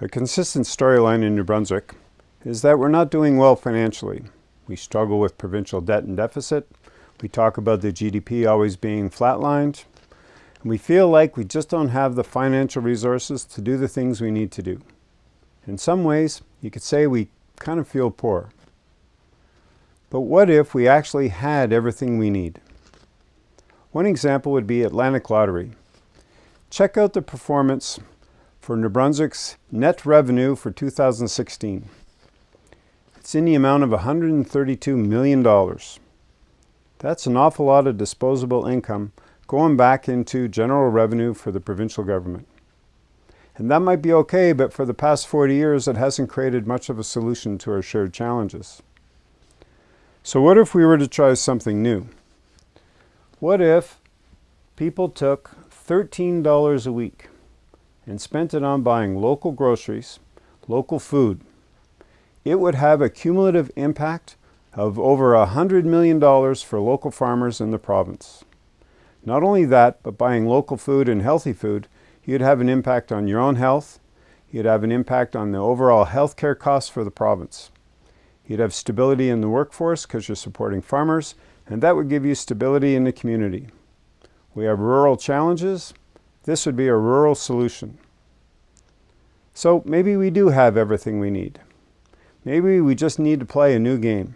A consistent storyline in New Brunswick is that we're not doing well financially. We struggle with provincial debt and deficit. We talk about the GDP always being flatlined. And we feel like we just don't have the financial resources to do the things we need to do. In some ways, you could say we kind of feel poor. But what if we actually had everything we need? One example would be Atlantic Lottery. Check out the performance for New Brunswick's net revenue for 2016. It's in the amount of $132 million. That's an awful lot of disposable income going back into general revenue for the provincial government. And that might be okay, but for the past 40 years, it hasn't created much of a solution to our shared challenges. So what if we were to try something new? What if people took $13 a week and spent it on buying local groceries, local food, it would have a cumulative impact of over $100 million for local farmers in the province. Not only that, but buying local food and healthy food, you'd have an impact on your own health, you'd have an impact on the overall healthcare costs for the province. You'd have stability in the workforce because you're supporting farmers, and that would give you stability in the community. We have rural challenges. This would be a rural solution. So maybe we do have everything we need. Maybe we just need to play a new game.